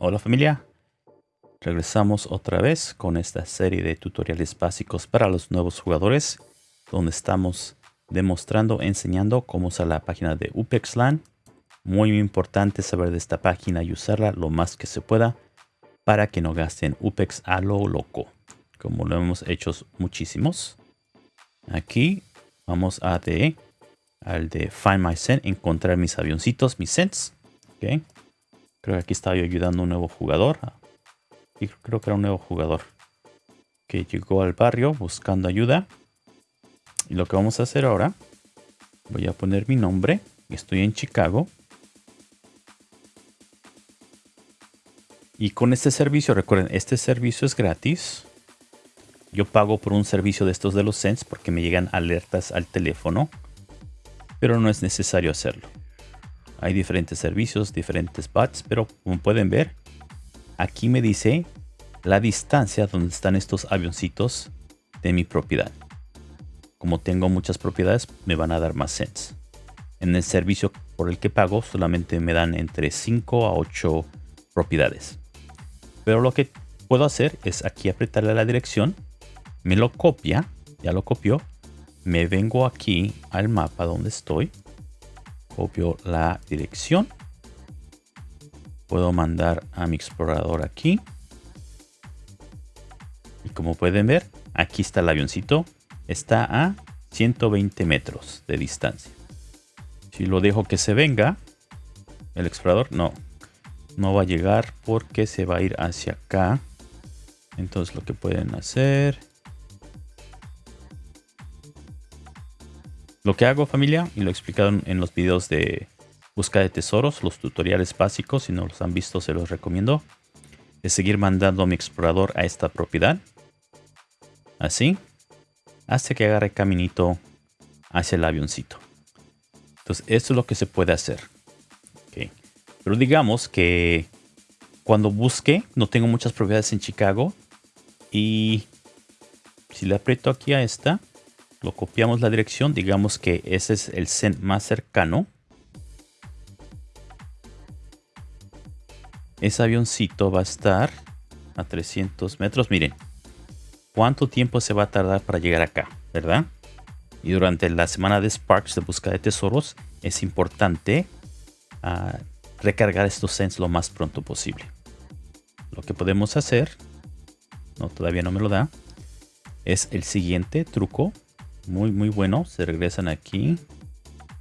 Hola familia, regresamos otra vez con esta serie de tutoriales básicos para los nuevos jugadores donde estamos demostrando, enseñando cómo usar la página de UPEXLAN. Muy importante saber de esta página y usarla lo más que se pueda para que no gasten UPEX a lo loco, como lo hemos hecho muchísimos. Aquí vamos a de al de Find My Scent, encontrar mis avioncitos, mis scents. Okay. Creo que aquí estaba yo ayudando a un nuevo jugador. Y creo que era un nuevo jugador que llegó al barrio buscando ayuda. Y lo que vamos a hacer ahora, voy a poner mi nombre. Estoy en Chicago. Y con este servicio, recuerden, este servicio es gratis. Yo pago por un servicio de estos de los Sense porque me llegan alertas al teléfono. Pero no es necesario hacerlo. Hay diferentes servicios, diferentes bots, pero como pueden ver, aquí me dice la distancia donde están estos avioncitos de mi propiedad. Como tengo muchas propiedades, me van a dar más cents. En el servicio por el que pago solamente me dan entre 5 a 8 propiedades. Pero lo que puedo hacer es aquí apretarle la dirección, me lo copia, ya lo copió, me vengo aquí al mapa donde estoy, copio la dirección. Puedo mandar a mi explorador aquí. Y como pueden ver, aquí está el avioncito. Está a 120 metros de distancia. Si lo dejo que se venga, el explorador no, no va a llegar porque se va a ir hacia acá. Entonces lo que pueden hacer Lo que hago familia, y lo he explicado en los videos de búsqueda de tesoros, los tutoriales básicos, si no los han visto se los recomiendo, es seguir mandando a mi explorador a esta propiedad. Así, hasta que agarre caminito hacia el avioncito. Entonces, esto es lo que se puede hacer. Pero digamos que cuando busque, no tengo muchas propiedades en Chicago. Y si le aprieto aquí a esta, lo copiamos la dirección, digamos que ese es el CEN más cercano. Ese avioncito va a estar a 300 metros. Miren, cuánto tiempo se va a tardar para llegar acá, ¿verdad? Y durante la semana de Sparks de búsqueda de tesoros es importante ah, recargar estos CENs lo más pronto posible. Lo que podemos hacer, no todavía no me lo da, es el siguiente truco muy, muy bueno. Se regresan aquí.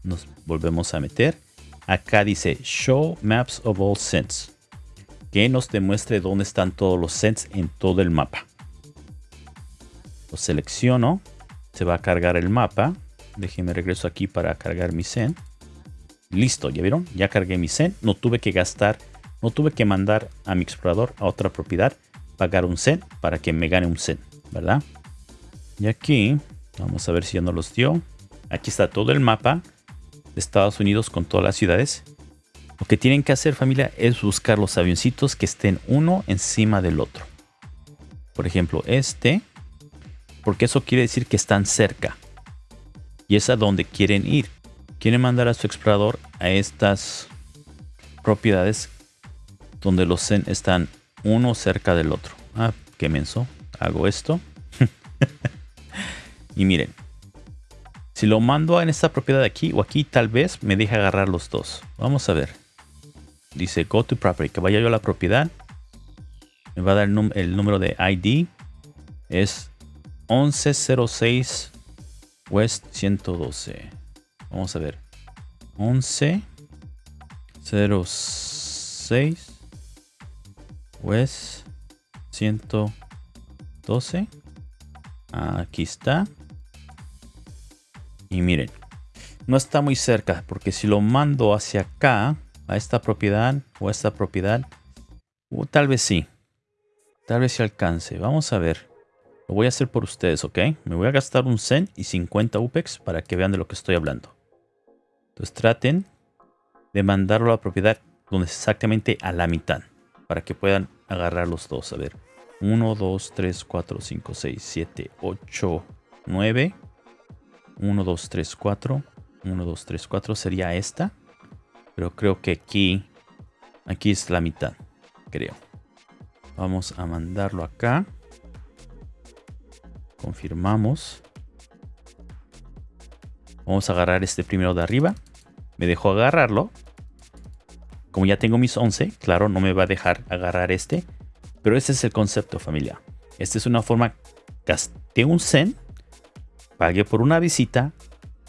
Nos volvemos a meter. Acá dice Show Maps of All Scents. Que nos demuestre dónde están todos los scents en todo el mapa. Lo selecciono. Se va a cargar el mapa. Déjenme regreso aquí para cargar mi scent. Listo, ¿ya vieron? Ya cargué mi scent. No tuve que gastar, no tuve que mandar a mi explorador a otra propiedad, pagar un cent para que me gane un cent, ¿verdad? Y aquí Vamos a ver si ya nos los dio. Aquí está todo el mapa de Estados Unidos con todas las ciudades. Lo que tienen que hacer familia es buscar los avioncitos que estén uno encima del otro. Por ejemplo, este. Porque eso quiere decir que están cerca. Y es a donde quieren ir. Quieren mandar a su explorador a estas propiedades donde los zen están uno cerca del otro. Ah, qué menso. Hago esto. Y miren, si lo mando en esta propiedad de aquí o aquí, tal vez me deje agarrar los dos. Vamos a ver. Dice go to property, que vaya yo a la propiedad. Me va a dar el, número de ID. Es 1106 West 112. Vamos a ver. 1106 West 112. Aquí está. Y miren, no está muy cerca porque si lo mando hacia acá, a esta propiedad o a esta propiedad, uh, tal vez sí. Tal vez se alcance. Vamos a ver. Lo voy a hacer por ustedes, ¿ok? Me voy a gastar un cent y 50 UPEX para que vean de lo que estoy hablando. Entonces traten de mandarlo a la propiedad donde es exactamente a la mitad. Para que puedan agarrar los dos. A ver. 1, 2, 3, 4, 5, 6, 7, 8, 9. 1, 2, 3, 4. 1, 2, 3, 4 sería esta. Pero creo que aquí, aquí es la mitad, creo. Vamos a mandarlo acá. Confirmamos. Vamos a agarrar este primero de arriba. Me dejó agarrarlo. Como ya tengo mis 11, claro, no me va a dejar agarrar este. Pero ese es el concepto, familia. Esta es una forma, gasté un Zen, pagué por una visita,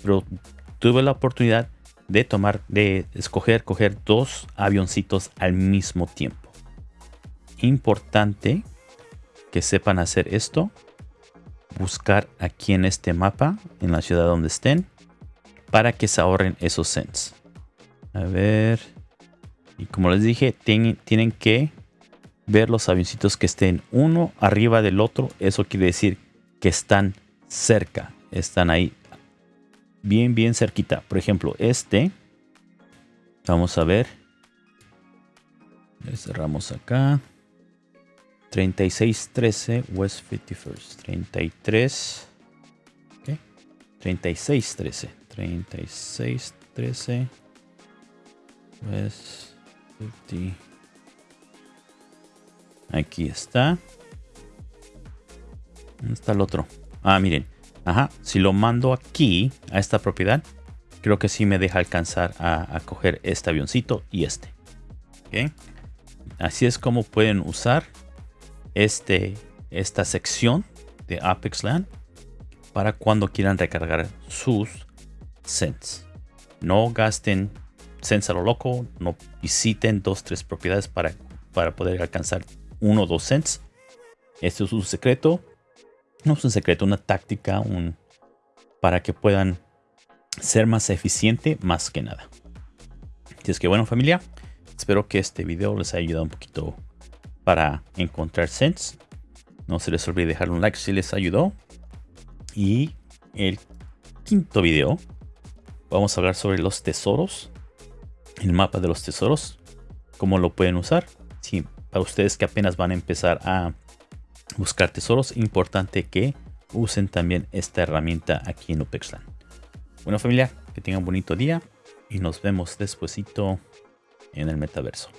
pero tuve la oportunidad de tomar, de escoger, coger dos avioncitos al mismo tiempo. Importante que sepan hacer esto. Buscar aquí en este mapa, en la ciudad donde estén, para que se ahorren esos cents. A ver. Y como les dije, tienen que ver los avioncitos que estén uno arriba del otro. Eso quiere decir que están cerca. Están ahí bien, bien cerquita. Por ejemplo, este. Vamos a ver. Le cerramos acá. 3613 West 51st. 33. ¿Qué? 3613. 3613 West 50. Aquí está. ¿Dónde está el otro? Ah, miren. Ajá. Si lo mando aquí, a esta propiedad, creo que sí me deja alcanzar a, coger este avioncito y este. Así es como pueden usar este, esta sección de Apex Land para cuando quieran recargar sus cents. No gasten cents a lo loco, no visiten dos, tres propiedades para, para poder alcanzar uno o dos cents. Esto es un secreto. No es un secreto, una táctica un, para que puedan ser más eficiente más que nada. Así es que bueno familia, espero que este video les haya ayudado un poquito para encontrar cents. No se les olvide dejar un like si les ayudó. Y el quinto video vamos a hablar sobre los tesoros. El mapa de los tesoros. Cómo lo pueden usar. Si para ustedes que apenas van a empezar a buscar tesoros, importante que usen también esta herramienta aquí en Upexland. Bueno familia, que tengan un bonito día y nos vemos despuesito en el metaverso.